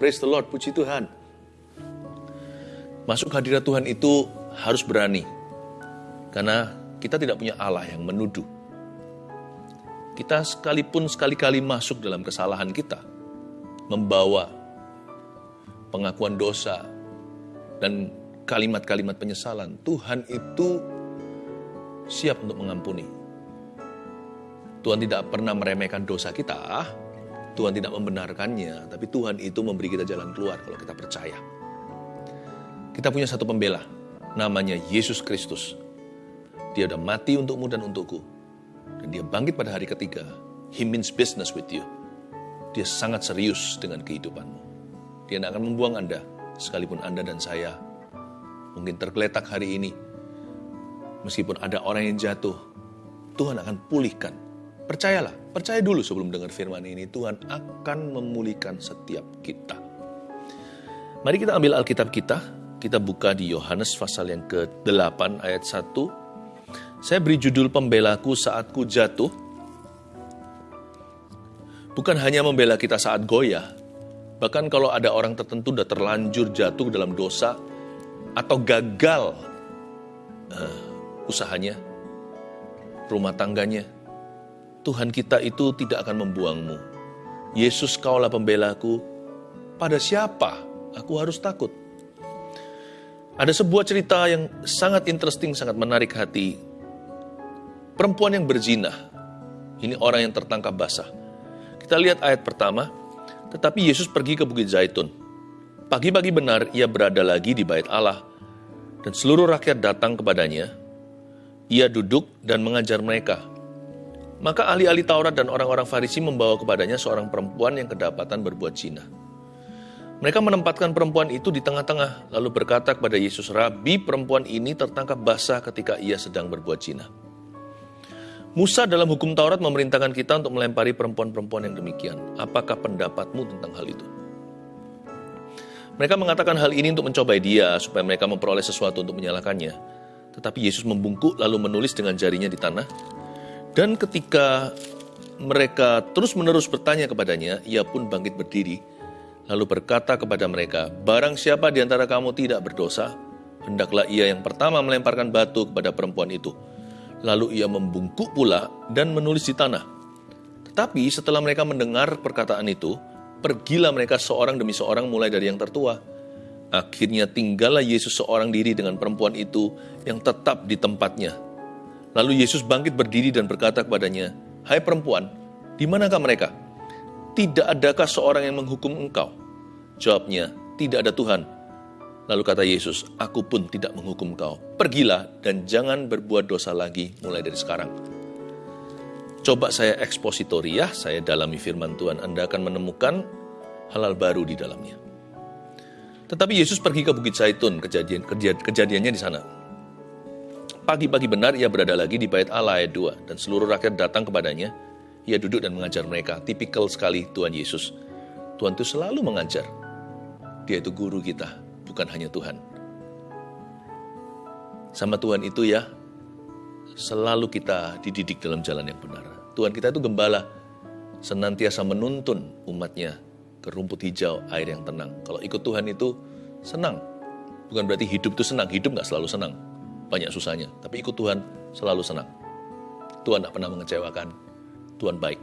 Praise the Lord, puji Tuhan. Masuk hadirat Tuhan itu harus berani. Karena kita tidak punya Allah yang menuduh. Kita sekalipun sekali-kali masuk dalam kesalahan kita, membawa pengakuan dosa dan kalimat-kalimat penyesalan, Tuhan itu siap untuk mengampuni. Tuhan tidak pernah meremehkan dosa kita, Tuhan tidak membenarkannya, tapi Tuhan itu memberi kita jalan keluar kalau kita percaya. Kita punya satu pembela, namanya Yesus Kristus. Dia sudah mati untukmu dan untukku. Dan dia bangkit pada hari ketiga. He means business with you. Dia sangat serius dengan kehidupanmu. Dia tidak akan membuang Anda, sekalipun Anda dan saya mungkin tergeletak hari ini, Meskipun ada orang yang jatuh, Tuhan akan pulihkan. Percayalah, percaya dulu sebelum dengar firman ini, Tuhan akan memulihkan setiap kita. Mari kita ambil Alkitab kita, kita buka di Yohanes pasal yang ke-8 ayat 1. Saya beri judul pembelaku saat ku jatuh. Bukan hanya membela kita saat goyah, bahkan kalau ada orang tertentu sudah terlanjur jatuh dalam dosa atau gagal uh, usahanya, rumah tangganya. Tuhan kita itu tidak akan membuangmu. Yesus kaulah pembelaku, pada siapa aku harus takut? Ada sebuah cerita yang sangat interesting, sangat menarik hati. Perempuan yang berzina, ini orang yang tertangkap basah. Kita lihat ayat pertama, tetapi Yesus pergi ke Bukit Zaitun. Pagi-pagi benar ia berada lagi di bait Allah, dan seluruh rakyat datang kepadanya, ia duduk dan mengajar mereka. Maka ahli-ahli Taurat dan orang-orang Farisi membawa kepadanya seorang perempuan yang kedapatan berbuat zina. Mereka menempatkan perempuan itu di tengah-tengah, lalu berkata kepada Yesus, Rabi, perempuan ini tertangkap basah ketika ia sedang berbuat zina. Musa dalam hukum Taurat memerintahkan kita untuk melempari perempuan-perempuan yang demikian. Apakah pendapatmu tentang hal itu? Mereka mengatakan hal ini untuk mencobai dia, supaya mereka memperoleh sesuatu untuk menyalahkannya. Tetapi Yesus membungkuk lalu menulis dengan jarinya di tanah. Dan ketika mereka terus-menerus bertanya kepadanya, ia pun bangkit berdiri, lalu berkata kepada mereka, Barang siapa di antara kamu tidak berdosa, hendaklah ia yang pertama melemparkan batu kepada perempuan itu. Lalu ia membungkuk pula dan menulis di tanah. Tetapi setelah mereka mendengar perkataan itu, pergilah mereka seorang demi seorang mulai dari yang tertua, Akhirnya tinggallah Yesus seorang diri dengan perempuan itu yang tetap di tempatnya. Lalu Yesus bangkit berdiri dan berkata kepadanya, Hai perempuan, di manakah mereka? Tidak adakah seorang yang menghukum engkau? Jawabnya, tidak ada Tuhan. Lalu kata Yesus, aku pun tidak menghukum engkau. Pergilah dan jangan berbuat dosa lagi mulai dari sekarang. Coba saya ekspositori ya, saya dalami firman Tuhan, Anda akan menemukan halal baru di dalamnya. Tetapi Yesus pergi ke Bukit Zaitun, kejadian, kejadiannya di sana. Pagi-pagi benar ia berada lagi di bait Allah ayat 2, dan seluruh rakyat datang kepadanya. Ia duduk dan mengajar mereka, tipikal sekali Tuhan Yesus. Tuhan itu selalu mengajar. Dia itu guru kita, bukan hanya Tuhan. Sama Tuhan itu ya, selalu kita dididik dalam jalan yang benar. Tuhan kita itu gembala, senantiasa menuntun umatnya ke rumput hijau, air yang tenang. Kalau ikut Tuhan itu senang. Bukan berarti hidup itu senang, hidup nggak selalu senang. Banyak susahnya, tapi ikut Tuhan selalu senang. Tuhan tidak pernah mengecewakan, Tuhan baik.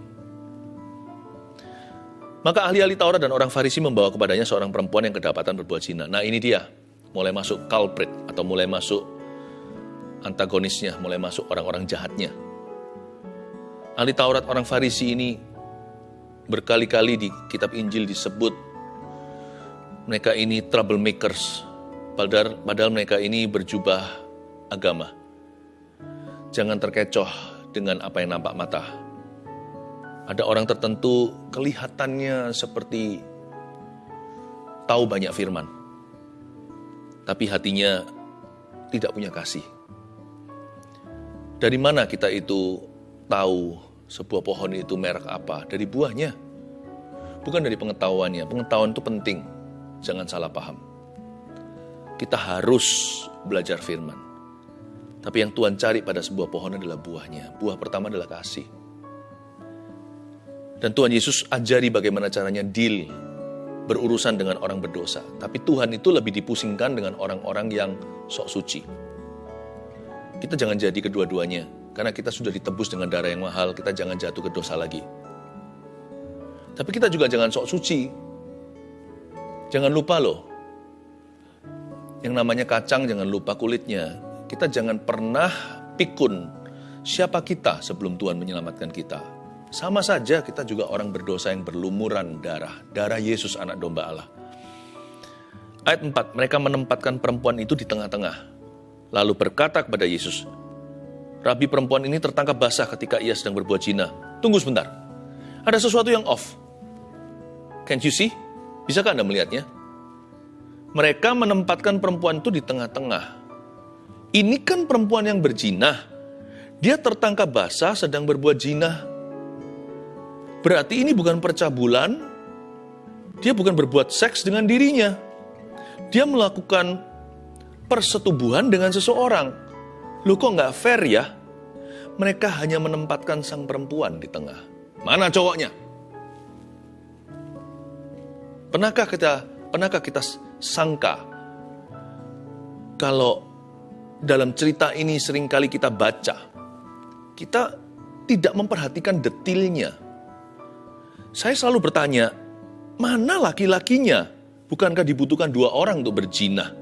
Maka ahli-ahli Taurat dan orang Farisi membawa kepadanya seorang perempuan yang kedapatan berbuat zina. Nah ini dia, mulai masuk culprit atau mulai masuk antagonisnya, mulai masuk orang-orang jahatnya. Ahli Taurat orang Farisi ini Berkali-kali di kitab Injil disebut mereka ini troublemakers, padahal, padahal mereka ini berjubah agama. Jangan terkecoh dengan apa yang nampak mata. Ada orang tertentu kelihatannya seperti tahu banyak firman, tapi hatinya tidak punya kasih. Dari mana kita itu tahu sebuah pohon itu merek apa? Dari buahnya. Bukan dari pengetahuannya. Pengetahuan itu penting. Jangan salah paham. Kita harus belajar firman. Tapi yang Tuhan cari pada sebuah pohon adalah buahnya. Buah pertama adalah kasih. Dan Tuhan Yesus ajari bagaimana caranya deal berurusan dengan orang berdosa. Tapi Tuhan itu lebih dipusingkan dengan orang-orang yang sok suci. Kita jangan jadi kedua-duanya, karena kita sudah ditebus dengan darah yang mahal, kita jangan jatuh ke dosa lagi. Tapi kita juga jangan sok suci. Jangan lupa loh, yang namanya kacang jangan lupa kulitnya. Kita jangan pernah pikun siapa kita sebelum Tuhan menyelamatkan kita. Sama saja kita juga orang berdosa yang berlumuran darah, darah Yesus anak domba Allah. Ayat 4, mereka menempatkan perempuan itu di tengah-tengah. Lalu berkata kepada Yesus, Rabi perempuan ini tertangkap basah ketika ia sedang berbuat zina. Tunggu sebentar, ada sesuatu yang off. Can you see? Bisakah Anda melihatnya? Mereka menempatkan perempuan itu di tengah-tengah. Ini kan perempuan yang berzina. Dia tertangkap basah sedang berbuat zina Berarti ini bukan percabulan, dia bukan berbuat seks dengan dirinya. Dia melakukan persetubuhan dengan seseorang. Lu kok nggak fair ya? Mereka hanya menempatkan sang perempuan di tengah. Mana cowoknya? Pernahkah kita pernahkah kita sangka kalau dalam cerita ini sering kali kita baca, kita tidak memperhatikan detailnya saya selalu bertanya, mana laki-lakinya? Bukankah dibutuhkan dua orang untuk berzina?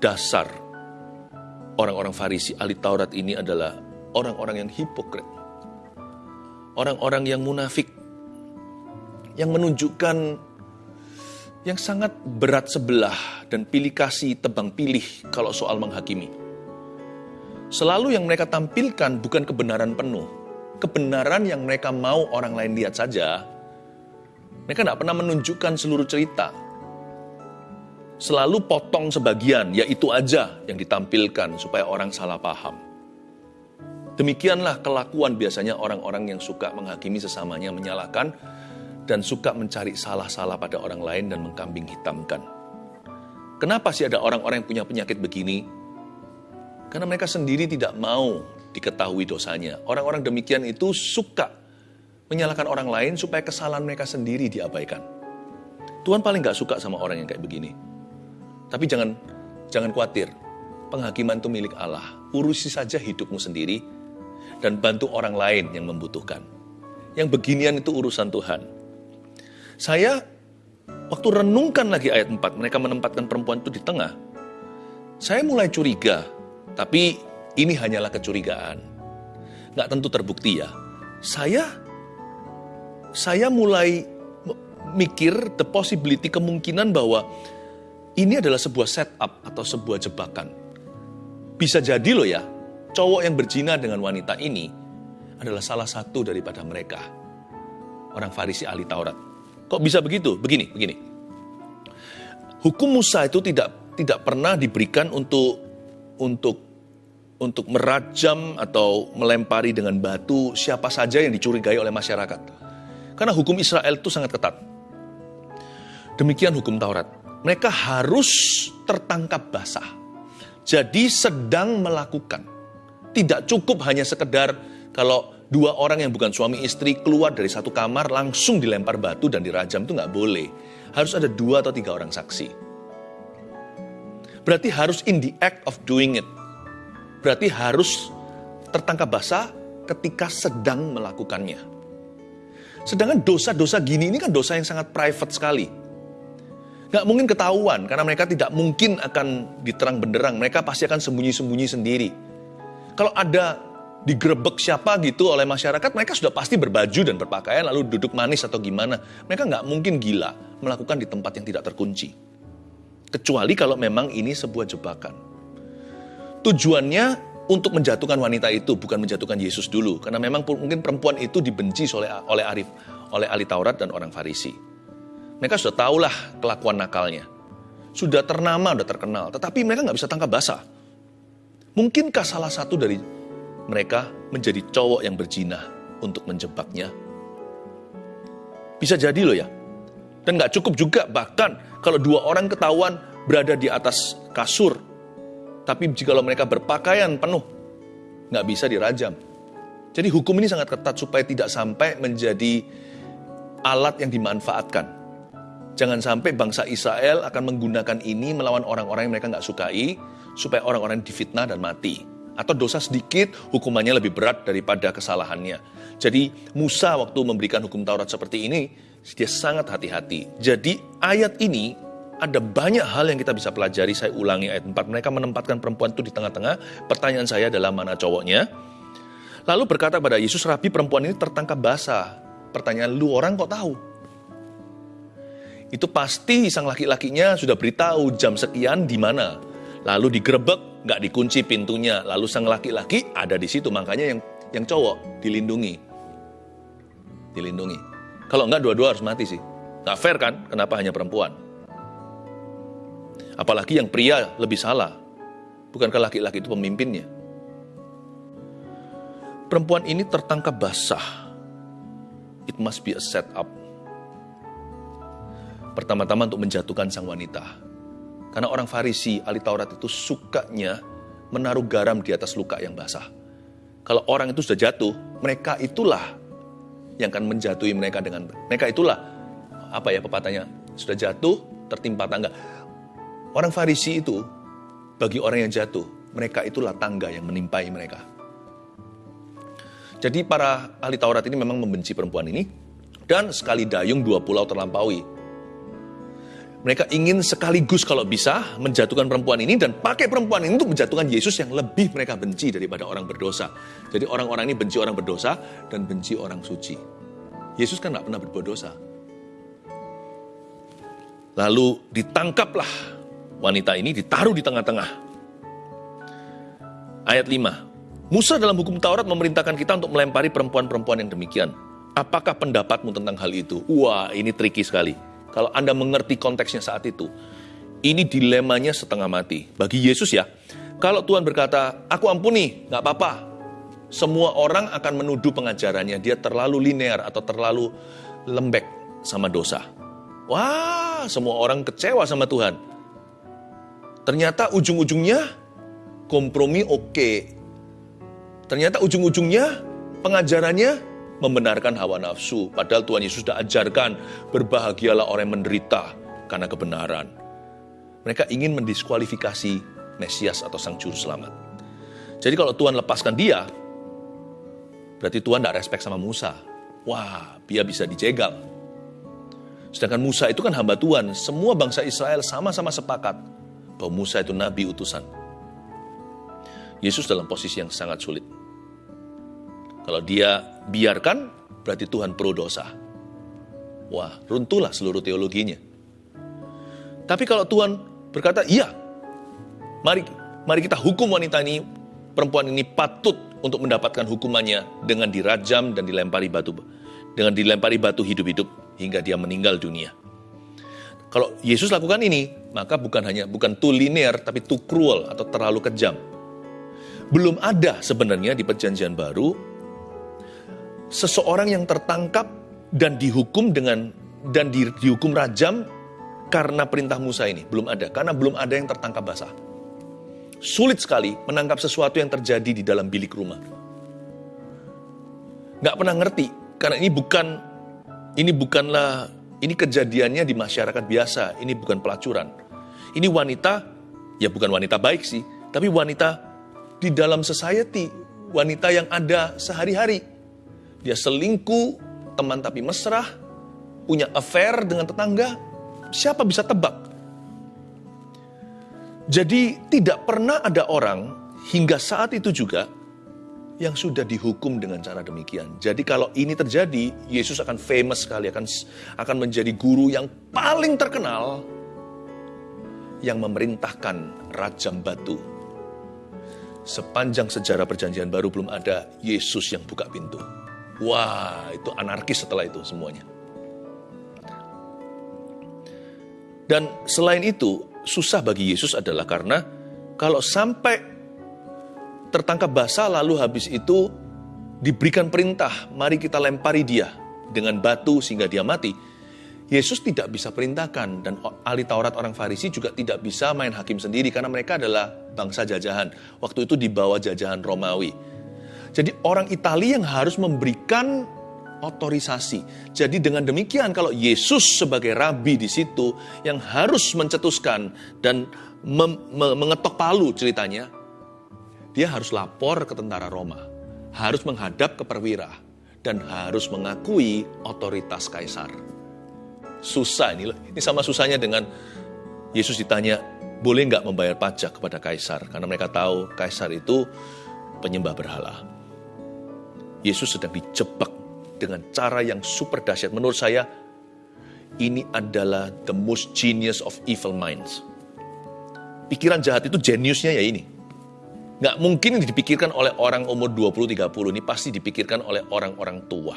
Dasar orang-orang Farisi ahli Taurat ini adalah orang-orang yang hipokrit. Orang-orang yang munafik. Yang menunjukkan yang sangat berat sebelah dan pilih kasih tebang pilih kalau soal menghakimi. Selalu yang mereka tampilkan bukan kebenaran penuh, kebenaran yang mereka mau orang lain lihat saja, mereka tidak pernah menunjukkan seluruh cerita. Selalu potong sebagian, yaitu aja yang ditampilkan supaya orang salah paham. Demikianlah kelakuan biasanya orang-orang yang suka menghakimi sesamanya, menyalahkan, dan suka mencari salah-salah pada orang lain dan mengkambing hitamkan. Kenapa sih ada orang-orang yang punya penyakit begini? Karena mereka sendiri tidak mau diketahui dosanya. Orang-orang demikian itu suka menyalahkan orang lain supaya kesalahan mereka sendiri diabaikan. Tuhan paling gak suka sama orang yang kayak begini. Tapi jangan jangan khawatir, penghakiman itu milik Allah. Urusi saja hidupmu sendiri dan bantu orang lain yang membutuhkan. Yang beginian itu urusan Tuhan. Saya waktu renungkan lagi ayat 4, mereka menempatkan perempuan itu di tengah. Saya mulai curiga, tapi ini hanyalah kecurigaan. Nggak tentu terbukti ya. Saya saya mulai mikir the possibility kemungkinan bahwa ini adalah sebuah setup atau sebuah jebakan. Bisa jadi loh ya, cowok yang berzina dengan wanita ini adalah salah satu daripada mereka. Orang Farisi ahli Taurat. Kok bisa begitu? Begini, begini. Hukum Musa itu tidak tidak pernah diberikan untuk untuk untuk merajam atau melempari dengan batu siapa saja yang dicurigai oleh masyarakat. Karena hukum Israel itu sangat ketat. Demikian hukum Taurat. Mereka harus tertangkap basah. Jadi sedang melakukan. Tidak cukup hanya sekedar kalau dua orang yang bukan suami istri keluar dari satu kamar langsung dilempar batu dan dirajam itu nggak boleh. Harus ada dua atau tiga orang saksi. Berarti harus in the act of doing it berarti harus tertangkap basah ketika sedang melakukannya. Sedangkan dosa-dosa gini ini kan dosa yang sangat private sekali. Gak mungkin ketahuan karena mereka tidak mungkin akan diterang benderang. Mereka pasti akan sembunyi-sembunyi sendiri. Kalau ada digerebek siapa gitu oleh masyarakat, mereka sudah pasti berbaju dan berpakaian lalu duduk manis atau gimana. Mereka nggak mungkin gila melakukan di tempat yang tidak terkunci. Kecuali kalau memang ini sebuah jebakan. Tujuannya untuk menjatuhkan wanita itu, bukan menjatuhkan Yesus dulu. Karena memang mungkin perempuan itu dibenci oleh oleh Arif, oleh ahli Taurat dan orang Farisi. Mereka sudah tahulah kelakuan nakalnya. Sudah ternama, sudah terkenal. Tetapi mereka nggak bisa tangkap basah. Mungkinkah salah satu dari mereka menjadi cowok yang berzina untuk menjebaknya? Bisa jadi loh ya. Dan nggak cukup juga bahkan kalau dua orang ketahuan berada di atas kasur tapi jika mereka berpakaian penuh, nggak bisa dirajam. Jadi hukum ini sangat ketat supaya tidak sampai menjadi alat yang dimanfaatkan. Jangan sampai bangsa Israel akan menggunakan ini melawan orang-orang yang mereka nggak sukai, supaya orang-orang difitnah dan mati. Atau dosa sedikit, hukumannya lebih berat daripada kesalahannya. Jadi Musa waktu memberikan hukum Taurat seperti ini, dia sangat hati-hati. Jadi ayat ini ada banyak hal yang kita bisa pelajari. Saya ulangi ayat 4. Mereka menempatkan perempuan itu di tengah-tengah. Pertanyaan saya adalah mana cowoknya? Lalu berkata pada Yesus, Rabi perempuan ini tertangkap basah. Pertanyaan lu orang kok tahu? Itu pasti sang laki-lakinya sudah beritahu jam sekian di mana. Lalu digerebek, nggak dikunci pintunya. Lalu sang laki-laki ada di situ. Makanya yang yang cowok dilindungi. Dilindungi. Kalau nggak dua-dua harus mati sih. Nggak fair kan? Kenapa hanya perempuan? Apalagi yang pria lebih salah. Bukankah laki-laki itu pemimpinnya? Perempuan ini tertangkap basah. It must be a setup. Pertama-tama untuk menjatuhkan sang wanita. Karena orang Farisi, ahli Taurat itu sukanya menaruh garam di atas luka yang basah. Kalau orang itu sudah jatuh, mereka itulah yang akan menjatuhi mereka dengan mereka itulah apa ya pepatahnya sudah jatuh tertimpa tangga Orang Farisi itu, bagi orang yang jatuh, mereka itulah tangga yang menimpai mereka. Jadi para ahli Taurat ini memang membenci perempuan ini, dan sekali dayung dua pulau terlampaui. Mereka ingin sekaligus kalau bisa menjatuhkan perempuan ini dan pakai perempuan ini untuk menjatuhkan Yesus yang lebih mereka benci daripada orang berdosa. Jadi orang-orang ini benci orang berdosa dan benci orang suci. Yesus kan nggak pernah berbuat dosa. Lalu ditangkaplah wanita ini ditaruh di tengah-tengah. Ayat 5. Musa dalam hukum Taurat memerintahkan kita untuk melempari perempuan-perempuan yang demikian. Apakah pendapatmu tentang hal itu? Wah, ini tricky sekali. Kalau Anda mengerti konteksnya saat itu, ini dilemanya setengah mati. Bagi Yesus ya, kalau Tuhan berkata, aku ampuni, nggak apa-apa. Semua orang akan menuduh pengajarannya, dia terlalu linear atau terlalu lembek sama dosa. Wah, semua orang kecewa sama Tuhan. Ternyata ujung-ujungnya kompromi oke. Ternyata ujung-ujungnya pengajarannya membenarkan hawa nafsu. Padahal Tuhan Yesus sudah ajarkan berbahagialah orang yang menderita karena kebenaran. Mereka ingin mendiskualifikasi Mesias atau Sang Juru Selamat. Jadi kalau Tuhan lepaskan dia, berarti Tuhan tidak respek sama Musa. Wah, dia bisa dijegal. Sedangkan Musa itu kan hamba Tuhan. Semua bangsa Israel sama-sama sepakat bahwa Musa itu nabi utusan. Yesus dalam posisi yang sangat sulit. Kalau dia biarkan, berarti Tuhan pro dosa. Wah, runtuhlah seluruh teologinya. Tapi kalau Tuhan berkata, iya, mari mari kita hukum wanita ini, perempuan ini patut untuk mendapatkan hukumannya dengan dirajam dan dilempari batu dengan dilempari batu hidup-hidup hingga dia meninggal dunia. Kalau Yesus lakukan ini, maka bukan hanya bukan too linear tapi too cruel atau terlalu kejam. Belum ada sebenarnya di perjanjian baru seseorang yang tertangkap dan dihukum dengan dan di, dihukum rajam karena perintah Musa ini. Belum ada, karena belum ada yang tertangkap basah. Sulit sekali menangkap sesuatu yang terjadi di dalam bilik rumah. Nggak pernah ngerti, karena ini bukan ini bukanlah ini kejadiannya di masyarakat biasa, ini bukan pelacuran. Ini wanita, ya bukan wanita baik sih, tapi wanita di dalam society, wanita yang ada sehari-hari. Dia selingkuh, teman tapi mesra, punya affair dengan tetangga, siapa bisa tebak? Jadi tidak pernah ada orang hingga saat itu juga yang sudah dihukum dengan cara demikian. Jadi kalau ini terjadi, Yesus akan famous sekali, akan akan menjadi guru yang paling terkenal yang memerintahkan rajam batu. Sepanjang sejarah perjanjian baru belum ada Yesus yang buka pintu. Wah, itu anarkis setelah itu semuanya. Dan selain itu, susah bagi Yesus adalah karena kalau sampai tertangkap basah lalu habis itu diberikan perintah, mari kita lempari dia dengan batu sehingga dia mati. Yesus tidak bisa perintahkan dan ahli Taurat orang Farisi juga tidak bisa main hakim sendiri karena mereka adalah bangsa jajahan. Waktu itu di bawah jajahan Romawi. Jadi orang Italia yang harus memberikan otorisasi. Jadi dengan demikian kalau Yesus sebagai rabi di situ yang harus mencetuskan dan mengetok palu ceritanya, dia harus lapor ke tentara Roma, harus menghadap ke perwira, dan harus mengakui otoritas kaisar. Susah ini loh, ini sama susahnya dengan Yesus ditanya, boleh nggak membayar pajak kepada kaisar? Karena mereka tahu kaisar itu penyembah berhala. Yesus sedang dijebak dengan cara yang super dahsyat. Menurut saya, ini adalah the most genius of evil minds. Pikiran jahat itu jeniusnya ya ini. Nggak mungkin dipikirkan oleh orang umur 20-30, ini pasti dipikirkan oleh orang-orang tua.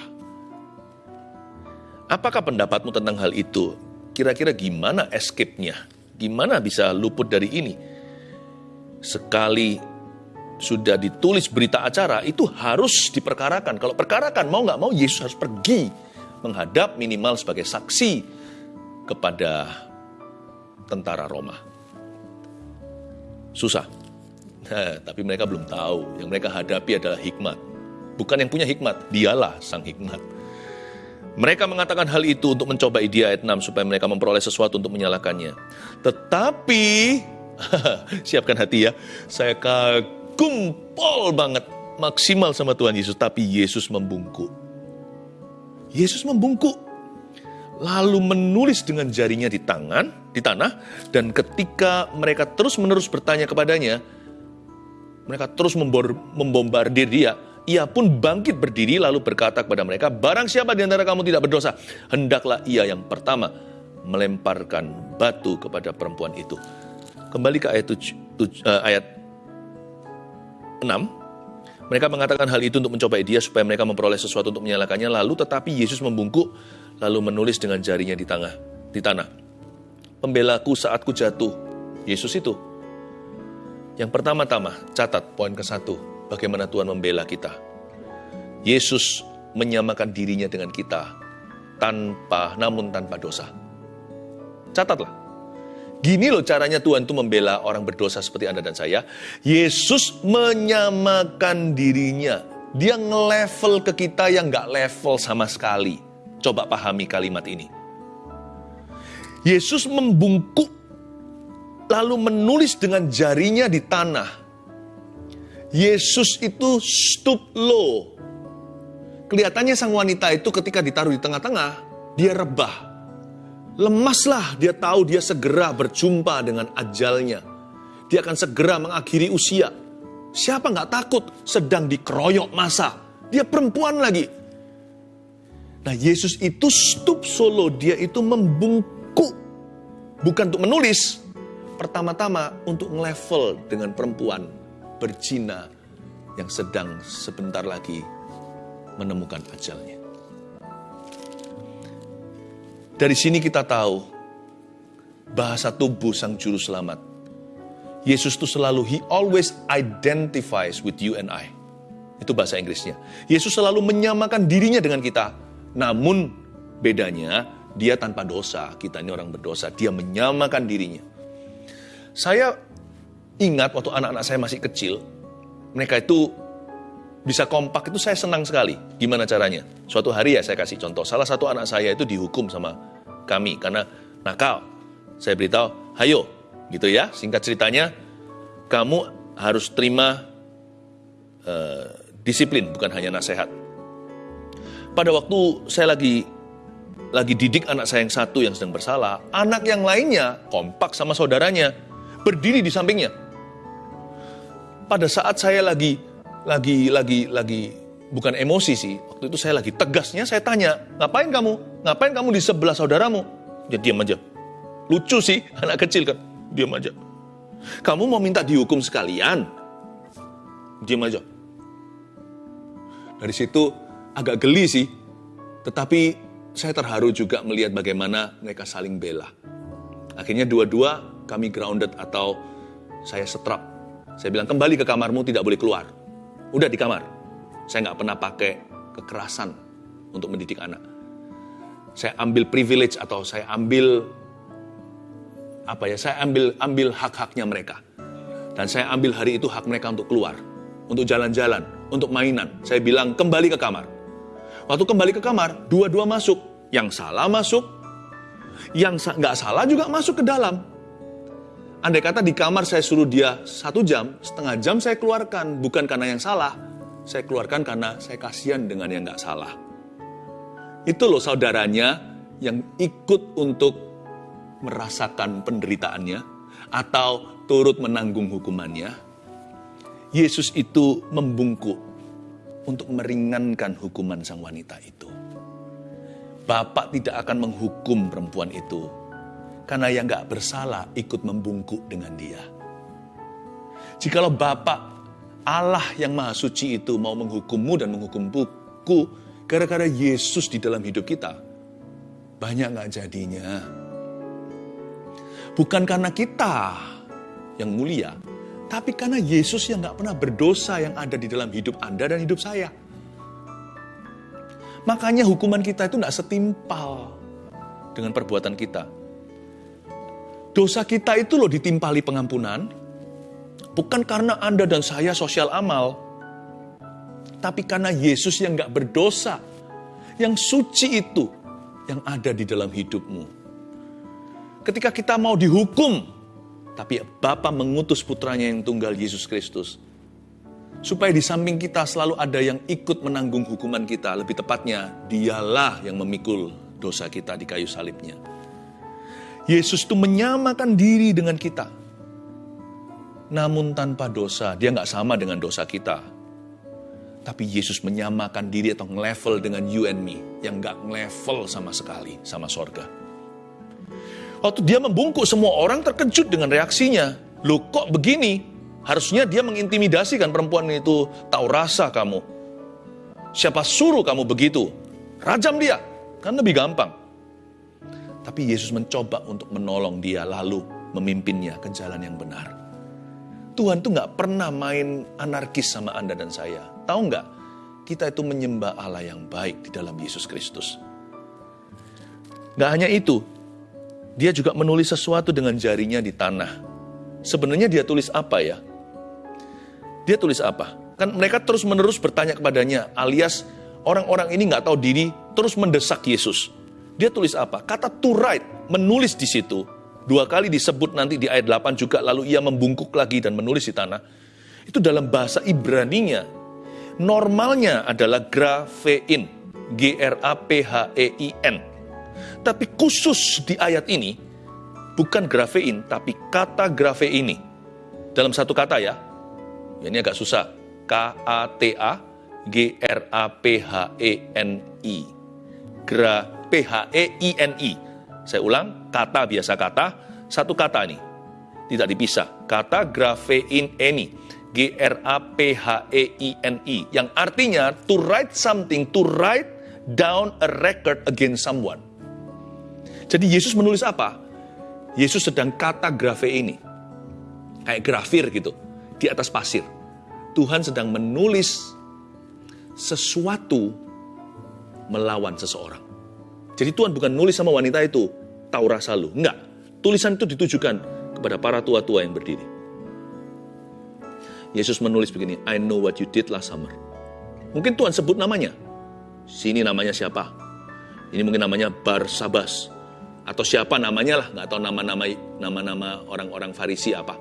Apakah pendapatmu tentang hal itu? Kira-kira gimana escape-nya? Gimana bisa luput dari ini? Sekali sudah ditulis berita acara itu harus diperkarakan. Kalau perkarakan mau nggak mau Yesus harus pergi menghadap minimal sebagai saksi kepada tentara Roma. Susah. Nah, tapi mereka belum tahu. Yang mereka hadapi adalah hikmat. Bukan yang punya hikmat, dialah sang hikmat. Mereka mengatakan hal itu untuk mencobai dia ayat 6 supaya mereka memperoleh sesuatu untuk menyalakannya. Tetapi siapkan hati ya. Saya kagum kumpul banget maksimal sama Tuhan Yesus, tapi Yesus membungkuk. Yesus membungkuk, lalu menulis dengan jarinya di tangan, di tanah, dan ketika mereka terus-menerus bertanya kepadanya, mereka terus membombardir dia. Ia pun bangkit berdiri lalu berkata kepada mereka, barang siapa di antara kamu tidak berdosa, hendaklah ia yang pertama melemparkan batu kepada perempuan itu. Kembali ke ayat, tuj, tuj, uh, ayat 6, mereka mengatakan hal itu untuk mencobai dia supaya mereka memperoleh sesuatu untuk menyalakannya. Lalu tetapi Yesus membungkuk lalu menulis dengan jarinya di tanah. Di tanah. Pembelaku saat ku jatuh. Yesus itu. Yang pertama-tama, catat poin ke satu. Bagaimana Tuhan membela kita. Yesus menyamakan dirinya dengan kita tanpa namun tanpa dosa. Catatlah. Gini loh caranya Tuhan itu membela orang berdosa seperti Anda dan saya. Yesus menyamakan dirinya. Dia nge-level ke kita yang nggak level sama sekali. Coba pahami kalimat ini. Yesus membungkuk lalu menulis dengan jarinya di tanah. Yesus itu stoop low. Kelihatannya sang wanita itu ketika ditaruh di tengah-tengah, dia rebah Lemaslah dia tahu dia segera berjumpa dengan ajalnya. Dia akan segera mengakhiri usia. Siapa nggak takut sedang dikeroyok masa. Dia perempuan lagi. Nah Yesus itu stup solo, dia itu membungkuk. Bukan untuk menulis, pertama-tama untuk level dengan perempuan berzina yang sedang sebentar lagi menemukan ajalnya. Dari sini kita tahu bahasa tubuh sang juru selamat. Yesus itu selalu, he always identifies with you and I. Itu bahasa Inggrisnya. Yesus selalu menyamakan dirinya dengan kita. Namun bedanya, dia tanpa dosa. Kita ini orang berdosa. Dia menyamakan dirinya. Saya ingat waktu anak-anak saya masih kecil, mereka itu bisa kompak itu saya senang sekali. Gimana caranya? Suatu hari ya saya kasih contoh. Salah satu anak saya itu dihukum sama kami karena nakal. Saya beritahu, hayo, gitu ya. Singkat ceritanya, kamu harus terima uh, disiplin, bukan hanya nasihat. Pada waktu saya lagi lagi didik anak saya yang satu yang sedang bersalah, anak yang lainnya kompak sama saudaranya, berdiri di sampingnya. Pada saat saya lagi lagi lagi lagi bukan emosi sih. Waktu itu saya lagi tegasnya saya tanya, ngapain kamu? Ngapain kamu di sebelah saudaramu? Dia diam aja. Lucu sih, anak kecil kan. Diam aja. Kamu mau minta dihukum sekalian? Diam aja. Dari situ agak geli sih. Tetapi saya terharu juga melihat bagaimana mereka saling bela. Akhirnya dua-dua kami grounded atau saya setrap. Saya bilang kembali ke kamarmu tidak boleh keluar Udah di kamar. Saya nggak pernah pakai kekerasan untuk mendidik anak. Saya ambil privilege atau saya ambil apa ya? Saya ambil ambil hak-haknya mereka. Dan saya ambil hari itu hak mereka untuk keluar, untuk jalan-jalan, untuk mainan. Saya bilang kembali ke kamar. Waktu kembali ke kamar, dua-dua masuk. Yang salah masuk, yang nggak salah juga masuk ke dalam. Andai kata di kamar saya suruh dia satu jam, setengah jam saya keluarkan. Bukan karena yang salah, saya keluarkan karena saya kasihan dengan yang nggak salah. Itu loh saudaranya yang ikut untuk merasakan penderitaannya atau turut menanggung hukumannya. Yesus itu membungkuk untuk meringankan hukuman sang wanita itu. Bapak tidak akan menghukum perempuan itu karena yang gak bersalah ikut membungkuk dengan dia. Jikalau Bapak Allah yang Maha Suci itu mau menghukummu dan menghukum buku gara-gara Yesus di dalam hidup kita, banyak gak jadinya. Bukan karena kita yang mulia, tapi karena Yesus yang gak pernah berdosa yang ada di dalam hidup Anda dan hidup saya. Makanya hukuman kita itu gak setimpal dengan perbuatan kita. Dosa kita itu loh ditimpali pengampunan, bukan karena Anda dan saya sosial amal, tapi karena Yesus yang gak berdosa, yang suci itu yang ada di dalam hidupmu. Ketika kita mau dihukum tapi Bapa mengutus putranya yang tunggal Yesus Kristus. Supaya di samping kita selalu ada yang ikut menanggung hukuman kita. Lebih tepatnya, dialah yang memikul dosa kita di kayu salibnya. Yesus itu menyamakan diri dengan kita. Namun tanpa dosa, dia nggak sama dengan dosa kita. Tapi Yesus menyamakan diri atau level dengan you and me. Yang nggak level sama sekali sama sorga. Waktu dia membungkuk, semua orang terkejut dengan reaksinya. Loh kok begini? Harusnya dia mengintimidasi kan perempuan itu. Tahu rasa kamu. Siapa suruh kamu begitu? Rajam dia. Kan lebih gampang. Tapi Yesus mencoba untuk menolong dia lalu memimpinnya ke jalan yang benar. Tuhan tuh nggak pernah main anarkis sama Anda dan saya. Tahu nggak? Kita itu menyembah Allah yang baik di dalam Yesus Kristus. Nggak hanya itu, dia juga menulis sesuatu dengan jarinya di tanah. Sebenarnya dia tulis apa ya? Dia tulis apa? Kan mereka terus-menerus bertanya kepadanya, alias orang-orang ini nggak tahu diri, terus mendesak Yesus. Dia tulis apa? Kata to write, menulis di situ. Dua kali disebut nanti di ayat 8 juga, lalu ia membungkuk lagi dan menulis di tanah. Itu dalam bahasa Ibraninya. Normalnya adalah grafein, G-R-A-P-H-E-I-N tapi khusus di ayat ini, bukan grafein, tapi kata grafe ini. Dalam satu kata ya, ini agak susah. K-A-T-A G-R-A-P-H-E-N-I. Gra P-H-E-I-N-I. Saya ulang, kata biasa kata, satu kata ini. Tidak dipisah. Kata grafein ini. G-R-A-P-H-E-I-N-I. Yang artinya to write something, to write down a record against someone. Jadi Yesus menulis apa? Yesus sedang kata grafe ini. Kayak grafir gitu. Di atas pasir. Tuhan sedang menulis sesuatu melawan seseorang. Jadi Tuhan bukan nulis sama wanita itu, tahu rasa lu. Enggak. Tulisan itu ditujukan kepada para tua-tua yang berdiri. Yesus menulis begini, I know what you did last summer. Mungkin Tuhan sebut namanya. Sini namanya siapa? Ini mungkin namanya Barsabas atau siapa namanya lah, nggak tahu nama-nama nama-nama orang-orang Farisi apa.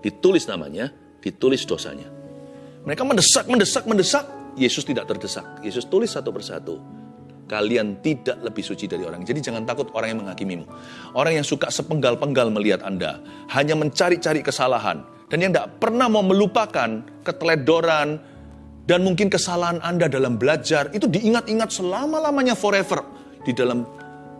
Ditulis namanya, ditulis dosanya. Mereka mendesak, mendesak, mendesak. Yesus tidak terdesak. Yesus tulis satu persatu. Kalian tidak lebih suci dari orang. Jadi jangan takut orang yang menghakimimu. Orang yang suka sepenggal-penggal melihat Anda. Hanya mencari-cari kesalahan. Dan yang tidak pernah mau melupakan keteledoran dan mungkin kesalahan Anda dalam belajar. Itu diingat-ingat selama-lamanya forever. Di dalam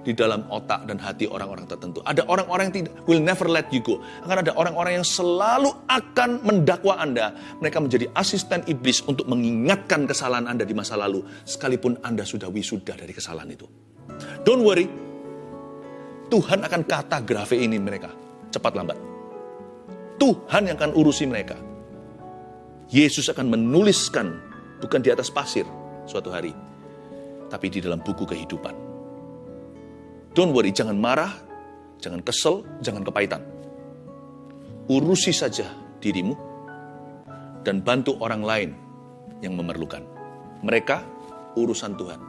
di dalam otak dan hati orang-orang tertentu. Ada orang-orang yang tidak will never let you go. Akan ada orang-orang yang selalu akan mendakwa Anda. Mereka menjadi asisten iblis untuk mengingatkan kesalahan Anda di masa lalu sekalipun Anda sudah wisuda dari kesalahan itu. Don't worry. Tuhan akan kata grafe ini mereka cepat lambat. Tuhan yang akan urusi mereka. Yesus akan menuliskan bukan di atas pasir suatu hari, tapi di dalam buku kehidupan. Don't worry, jangan marah, jangan kesel, jangan kepahitan. Urusi saja dirimu dan bantu orang lain yang memerlukan. Mereka urusan Tuhan.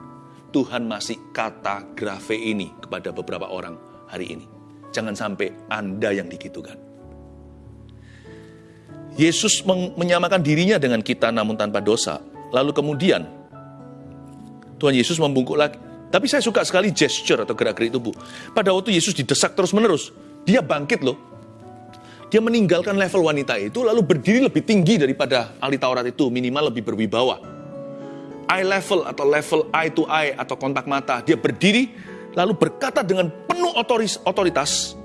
Tuhan masih kata grafe ini kepada beberapa orang hari ini. Jangan sampai Anda yang digitukan. Yesus menyamakan dirinya dengan kita namun tanpa dosa. Lalu kemudian Tuhan Yesus membungkuk lagi. Tapi saya suka sekali gesture atau gerak-gerik tubuh. Pada waktu Yesus didesak terus-menerus, dia bangkit loh. Dia meninggalkan level wanita itu lalu berdiri lebih tinggi daripada ahli Taurat itu, minimal lebih berwibawa. Eye level atau level eye to eye atau kontak mata. Dia berdiri lalu berkata dengan penuh otoris, otoritas.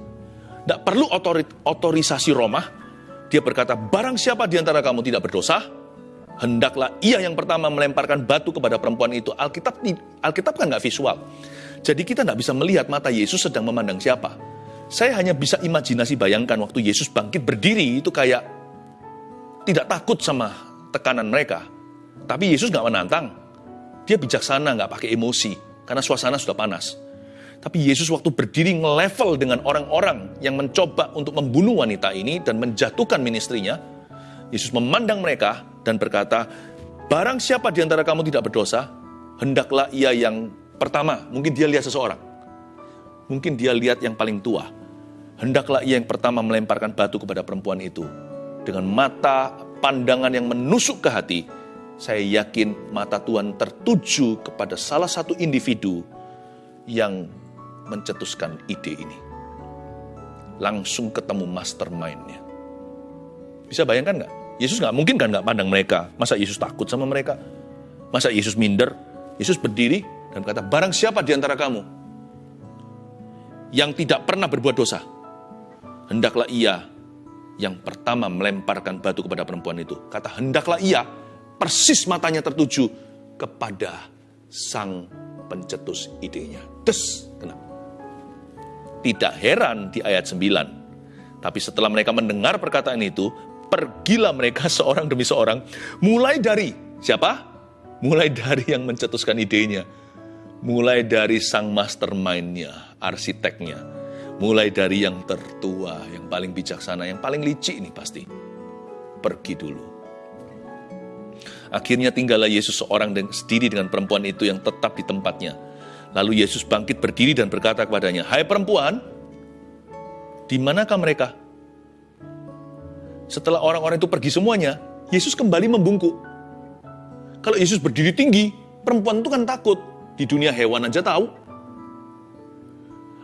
Tidak perlu otorit, otorisasi Roma. Dia berkata, barang siapa di antara kamu tidak berdosa, hendaklah ia yang pertama melemparkan batu kepada perempuan itu. Alkitab Alkitab kan nggak visual. Jadi kita nggak bisa melihat mata Yesus sedang memandang siapa. Saya hanya bisa imajinasi bayangkan waktu Yesus bangkit berdiri itu kayak tidak takut sama tekanan mereka. Tapi Yesus nggak menantang. Dia bijaksana, nggak pakai emosi, karena suasana sudah panas. Tapi Yesus waktu berdiri nge-level dengan orang-orang yang mencoba untuk membunuh wanita ini dan menjatuhkan ministrinya, Yesus memandang mereka dan berkata, Barang siapa di antara kamu tidak berdosa, hendaklah ia yang pertama, mungkin dia lihat seseorang. Mungkin dia lihat yang paling tua. Hendaklah ia yang pertama melemparkan batu kepada perempuan itu. Dengan mata pandangan yang menusuk ke hati, saya yakin mata Tuhan tertuju kepada salah satu individu yang mencetuskan ide ini. Langsung ketemu mastermindnya. Bisa bayangkan nggak? Yesus nggak mungkin kan nggak pandang mereka. Masa Yesus takut sama mereka? Masa Yesus minder? Yesus berdiri dan berkata, barang siapa di antara kamu yang tidak pernah berbuat dosa, hendaklah ia yang pertama melemparkan batu kepada perempuan itu. Kata hendaklah ia, persis matanya tertuju kepada sang pencetus idenya. Des, kenapa? Tidak heran di ayat 9. Tapi setelah mereka mendengar perkataan itu, pergilah mereka seorang demi seorang. Mulai dari siapa? Mulai dari yang mencetuskan idenya. Mulai dari sang mastermindnya, arsiteknya. Mulai dari yang tertua, yang paling bijaksana, yang paling licik ini pasti. Pergi dulu Akhirnya tinggallah Yesus seorang dan sendiri dengan perempuan itu yang tetap di tempatnya. Lalu Yesus bangkit berdiri dan berkata kepadanya, Hai perempuan, di manakah mereka? Setelah orang-orang itu pergi semuanya, Yesus kembali membungkuk. Kalau Yesus berdiri tinggi, perempuan itu kan takut. Di dunia hewan aja tahu.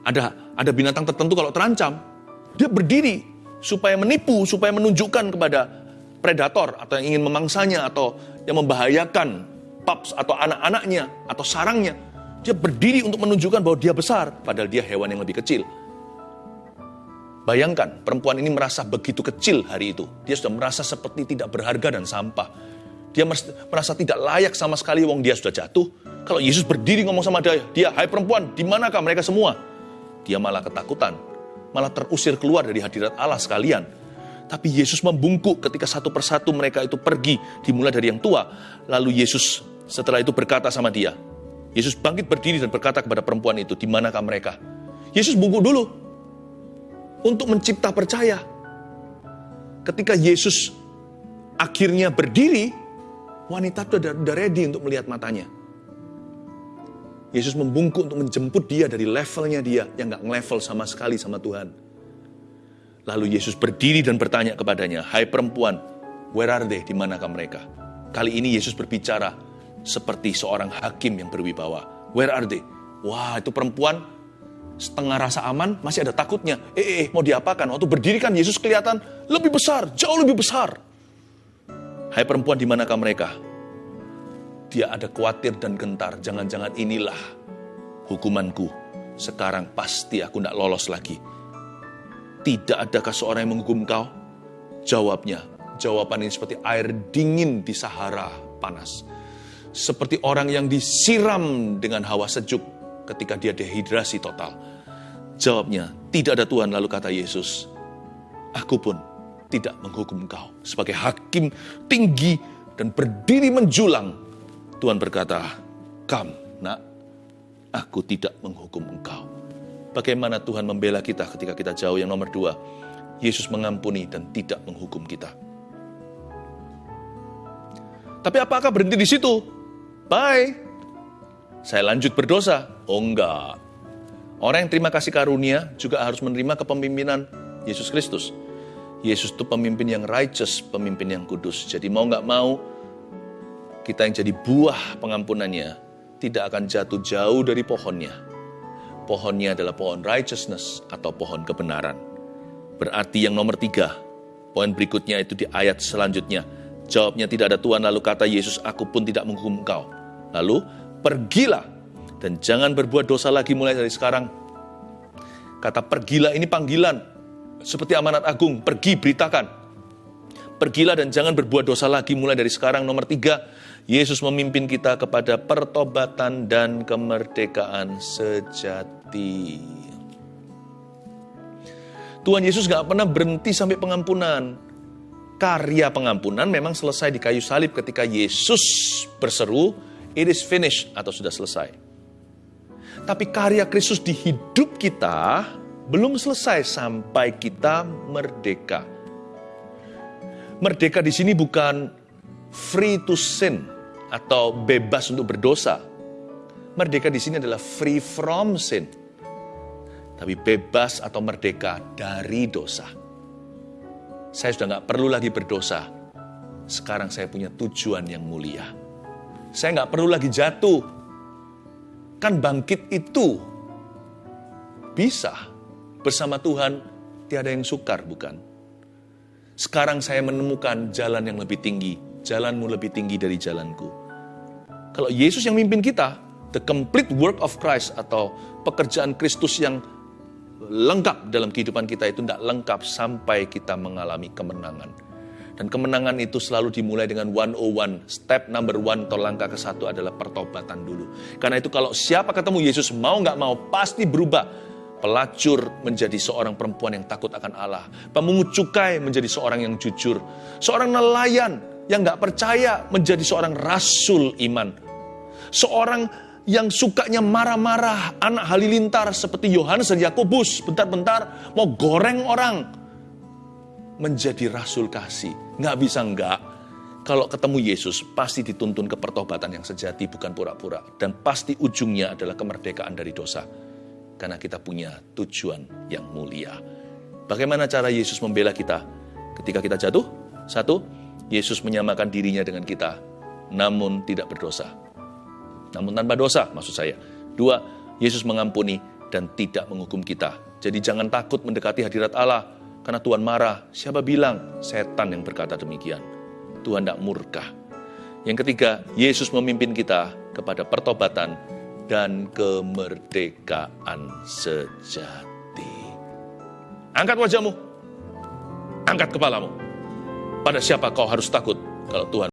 Ada ada binatang tertentu kalau terancam, dia berdiri supaya menipu, supaya menunjukkan kepada predator atau yang ingin memangsanya atau yang membahayakan pups atau anak-anaknya atau sarangnya. Dia berdiri untuk menunjukkan bahwa dia besar, padahal dia hewan yang lebih kecil. Bayangkan, perempuan ini merasa begitu kecil hari itu. Dia sudah merasa seperti tidak berharga dan sampah. Dia merasa tidak layak sama sekali, wong dia sudah jatuh. Kalau Yesus berdiri ngomong sama dia, dia, hai perempuan, di manakah mereka semua? Dia malah ketakutan, malah terusir keluar dari hadirat Allah sekalian tapi Yesus membungkuk ketika satu persatu mereka itu pergi, dimulai dari yang tua. Lalu Yesus setelah itu berkata sama dia, Yesus bangkit berdiri dan berkata kepada perempuan itu, di manakah mereka? Yesus bungkuk dulu untuk mencipta percaya. Ketika Yesus akhirnya berdiri, wanita itu udah, udah ready untuk melihat matanya. Yesus membungkuk untuk menjemput dia dari levelnya dia yang gak level sama sekali sama Tuhan. Lalu Yesus berdiri dan bertanya kepadanya, Hai perempuan, where are they? Di manakah mereka? Kali ini Yesus berbicara seperti seorang hakim yang berwibawa. Where are they? Wah, itu perempuan setengah rasa aman, masih ada takutnya. Eh, eh, eh mau diapakan? Waktu berdiri kan Yesus kelihatan lebih besar, jauh lebih besar. Hai perempuan, di manakah mereka? Dia ada khawatir dan gentar. Jangan-jangan inilah hukumanku. Sekarang pasti aku tidak lolos lagi tidak adakah seorang yang menghukum kau? Jawabnya, jawaban ini seperti air dingin di Sahara panas. Seperti orang yang disiram dengan hawa sejuk ketika dia dehidrasi total. Jawabnya, tidak ada Tuhan. Lalu kata Yesus, aku pun tidak menghukum kau. Sebagai hakim tinggi dan berdiri menjulang, Tuhan berkata, Kam, nak, aku tidak menghukum engkau. Bagaimana Tuhan membela kita ketika kita jauh yang nomor dua. Yesus mengampuni dan tidak menghukum kita. Tapi apakah berhenti di situ? Bye. saya lanjut berdosa. Oh enggak. Orang yang terima kasih karunia juga harus menerima kepemimpinan Yesus Kristus. Yesus itu pemimpin yang righteous, pemimpin yang kudus. Jadi mau nggak mau, kita yang jadi buah pengampunannya tidak akan jatuh jauh dari pohonnya. Pohonnya adalah pohon righteousness atau pohon kebenaran. Berarti yang nomor tiga, poin berikutnya itu di ayat selanjutnya. Jawabnya tidak ada Tuhan, lalu kata Yesus, aku pun tidak menghukum engkau. Lalu, pergilah dan jangan berbuat dosa lagi mulai dari sekarang. Kata pergilah ini panggilan, seperti amanat agung, pergi beritakan. Pergilah dan jangan berbuat dosa lagi mulai dari sekarang. Nomor tiga, Yesus memimpin kita kepada pertobatan dan kemerdekaan sejati. Tuhan Yesus gak pernah berhenti sampai pengampunan. Karya pengampunan memang selesai di kayu salib ketika Yesus berseru, it is finished atau sudah selesai. Tapi karya Kristus di hidup kita belum selesai sampai kita merdeka. Merdeka di sini bukan free to sin atau bebas untuk berdosa. Merdeka di sini adalah free from sin. Tapi bebas atau merdeka dari dosa. Saya sudah nggak perlu lagi berdosa. Sekarang saya punya tujuan yang mulia. Saya nggak perlu lagi jatuh Kan bangkit itu bisa bersama Tuhan tiada yang sukar bukan? Sekarang saya menemukan jalan yang lebih tinggi, jalanmu lebih tinggi dari jalanku. Kalau Yesus yang mimpin kita, the complete work of Christ atau pekerjaan Kristus yang lengkap dalam kehidupan kita itu tidak lengkap sampai kita mengalami kemenangan. Dan kemenangan itu selalu dimulai dengan 101. Step number one atau langkah ke satu adalah pertobatan dulu. Karena itu kalau siapa ketemu Yesus mau nggak mau pasti berubah. Pelacur menjadi seorang perempuan yang takut akan Allah. Pemungut cukai menjadi seorang yang jujur. Seorang nelayan yang nggak percaya menjadi seorang rasul iman. Seorang yang sukanya marah-marah, anak halilintar seperti Yohanes dan Yakobus, bentar-bentar mau goreng orang, menjadi rasul kasih. Nggak bisa nggak. Kalau ketemu Yesus, pasti dituntun ke pertobatan yang sejati, bukan pura-pura. Dan pasti ujungnya adalah kemerdekaan dari dosa. Karena kita punya tujuan yang mulia. Bagaimana cara Yesus membela kita ketika kita jatuh? Satu, Yesus menyamakan dirinya dengan kita, namun tidak berdosa. Namun tanpa dosa, maksud saya. Dua, Yesus mengampuni dan tidak menghukum kita. Jadi jangan takut mendekati hadirat Allah karena Tuhan marah. Siapa bilang setan yang berkata demikian? Tuhan tidak murka. Yang ketiga, Yesus memimpin kita kepada pertobatan dan kemerdekaan sejati. Angkat wajahmu, angkat kepalamu. Pada siapa kau harus takut kalau Tuhan